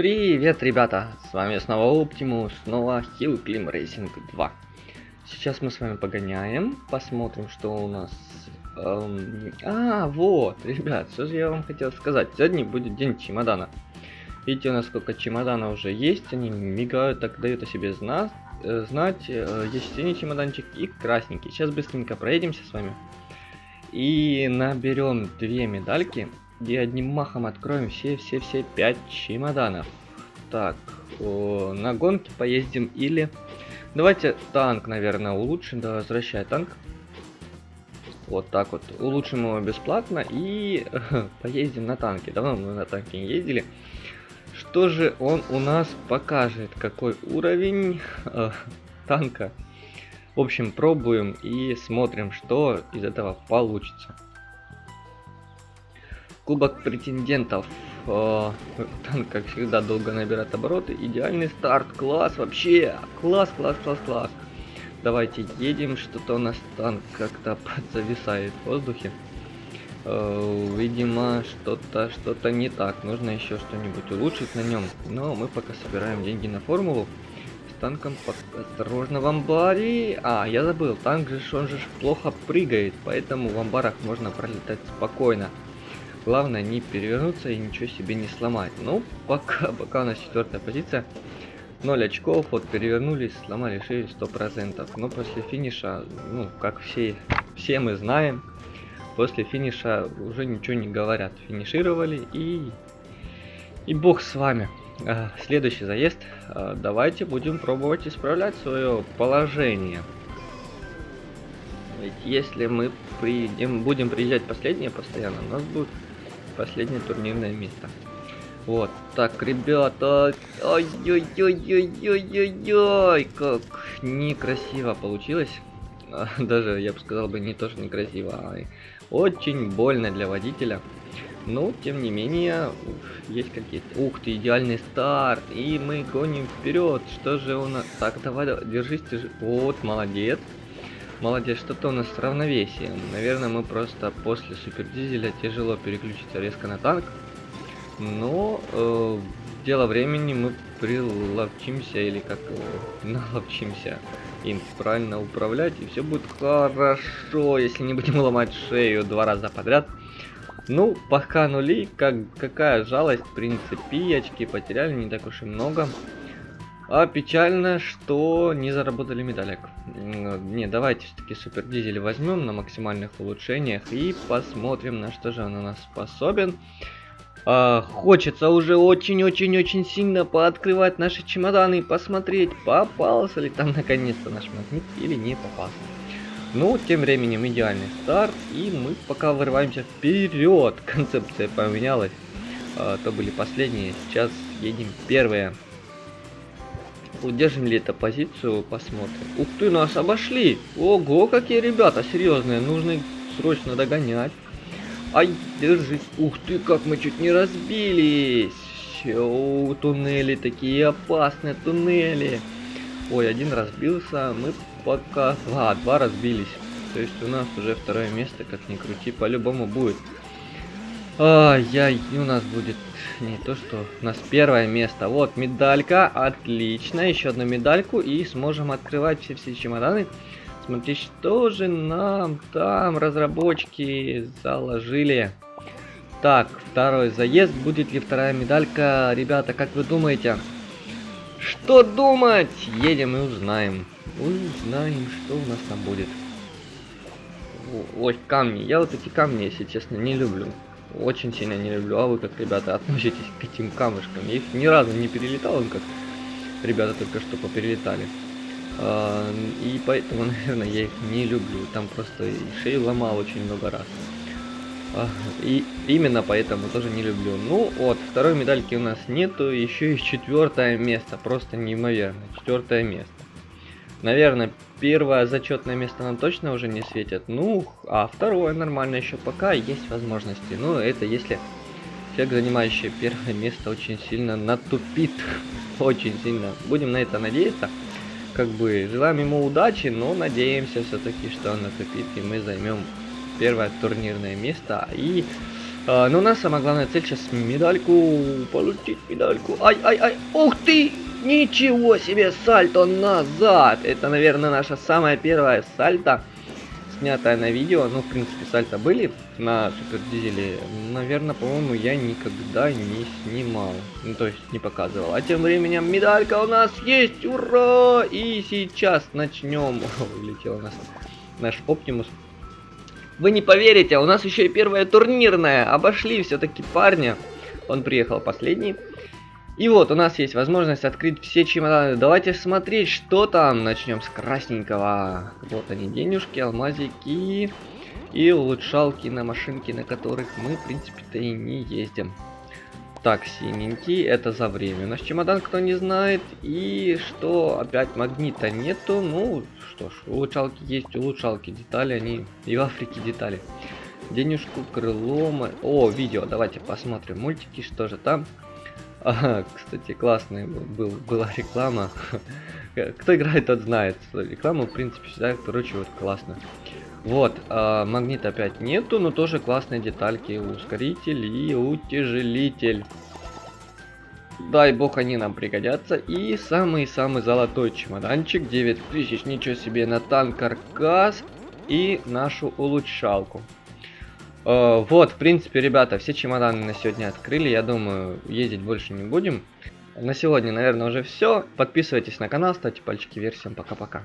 Привет, ребята! С вами снова Оптимус, снова Hill Climb Racing 2. Сейчас мы с вами погоняем, посмотрим, что у нас... Эм... А, вот, ребят, что же я вам хотел сказать. Сегодня будет день чемодана. Видите, у нас сколько чемоданов уже есть, они мигают, так дают о себе знать. Э, знать. Э, есть синий чемоданчик и красненький. Сейчас быстренько проедемся с вами. И наберем две медальки и одним махом откроем все-все-все пять чемоданов. Так, о, на гонке поездим или... Давайте танк, наверное, улучшим. Да, возвращай танк. Вот так вот. Улучшим его бесплатно и поездим на танке. Давно мы на танке не ездили. Что же он у нас покажет? Какой уровень э, танка? В общем, пробуем и смотрим, что из этого получится. Кубок претендентов. Э, танк, как всегда, долго набирает обороты. Идеальный старт. Класс вообще. Класс, класс, класс, класс. Давайте едем. Что-то у нас танк как-то зависает в воздухе. Э, видимо, что-то что-то не так. Нужно еще что-нибудь улучшить на нем. Но мы пока собираем деньги на формулу. С танком осторожно в амбаре. А, я забыл. Танк же, он же плохо прыгает. Поэтому в амбарах можно пролетать спокойно. Главное не перевернуться и ничего себе не сломать. Ну, пока, пока у нас четвертая позиция. 0 очков, вот перевернулись, сломали шею 100%. Но после финиша, ну, как все, все мы знаем, после финиша уже ничего не говорят. Финишировали и... И бог с вами. А, следующий заезд. А, давайте будем пробовать исправлять свое положение. Ведь если мы приедем, будем приезжать последние постоянно, у нас будет последнее турнирное место. Вот, так, ребята, ой-ой-ой-ой-ой-ой, как некрасиво получилось. Даже, я бы сказал бы, не то, что некрасиво, а очень больно для водителя. Но, тем не менее, есть какие-то... Ух ты, идеальный старт, и мы гоним вперед. Что же у нас... Так, давай, давай держись, держись. Вот, молодец. Молодец, что-то у нас с равновесием. Наверное, мы просто после супердизеля тяжело переключиться резко на танк. Но э, дело времени мы приловчимся или как э, наловчимся им правильно управлять и все будет хорошо, если не будем ломать шею два раза подряд. Ну, пока нули, как, какая жалость, в принципе, очки потеряли не так уж и много. А печально, что не заработали медалек. Не, давайте все-таки супер дизель возьмем на максимальных улучшениях и посмотрим, на что же он у нас способен. А, хочется уже очень-очень-очень сильно пооткрывать наши чемоданы и посмотреть, попался ли там наконец-то наш магнит или не попался. Ну, тем временем идеальный старт, и мы пока вырываемся вперед. Концепция поменялась. А, то были последние, сейчас едем первые. Удержим ли эту позицию, посмотрим. Ух ты, нас обошли! Ого, какие ребята серьезные, нужно срочно догонять. Ай, держись. Ух ты, как мы чуть не разбились. О, туннели такие опасные, туннели. Ой, один разбился, мы пока... А, два разбились. То есть у нас уже второе место, как ни крути, по-любому будет. Ай-яй, у нас будет не то, что у нас первое место. Вот, медалька, отлично. Еще одну медальку и сможем открывать все-все чемоданы. Смотри, что же нам там разработчики заложили. Так, второй заезд. Будет ли вторая медалька? Ребята, как вы думаете? Что думать? Едем и узнаем. Узнаем, что у нас там будет. Ой, камни. Я вот эти камни, если честно, не люблю очень сильно не люблю. А вы как, ребята, относитесь к этим камушкам? Я их ни разу не перелетал, он как ребята только что поперелетали. А, и поэтому, наверное, я их не люблю. Там просто шею ломал очень много раз. А, и именно поэтому тоже не люблю. Ну вот, второй медальки у нас нету, еще и четвертое место. Просто неимоверно. Четвертое место. Наверное, первое зачетное место нам точно уже не светит. Ну, а второе нормально еще пока есть возможности. Ну, это если человек, занимающий первое место, очень сильно натупит. очень сильно. Будем на это надеяться. Как бы желаем ему удачи, но надеемся все-таки, что он натупит, и мы займем первое турнирное место. И А, но у нас самая главная цель сейчас медальку, получить медальку. Ай, ай, ай, ух ты! Ничего себе, сальто назад! Это, наверное, наша самая первая сальто, снятая на видео. Ну, в принципе, сальто были на Супер Дизеле. Наверное, по-моему, я никогда не снимал. Ну, то есть, не показывал. А тем временем медалька у нас есть! Ура! И сейчас начнем. Улетел у нас наш Оптимус. Вы не поверите, у нас еще и первая турнирная. Обошли все-таки парня. Он приехал последний. И вот, у нас есть возможность открыть все чемоданы. Давайте смотреть, что там. Начнем с красненького. Вот они, денежки, алмазики и улучшалки на машинки, на которых мы, в принципе-то, и не ездим. Так, синенький, это за время. Наш чемодан, кто не знает. И что, опять магнита нету. Ну, что ж, улучшалки есть, улучшалки, детали, они и в Африке детали. Денежку, крыло, о, видео, давайте посмотрим мультики, что же там. Ага, кстати, классная был, была реклама. Кто играет, тот знает. Реклама, в принципе, всегда, короче, вот классно. Вот, а, магнит опять нету, но тоже классные детальки. Ускоритель и утяжелитель. Дай бог они нам пригодятся. И самый-самый золотой чемоданчик. 9000, ничего себе, на танк каркас. И нашу улучшалку. Uh, вот, в принципе, ребята, все чемоданы на сегодня открыли. Я думаю, ездить больше не будем. На сегодня, наверное, уже все. Подписывайтесь на канал, ставьте пальчики вверх. Всем пока-пока.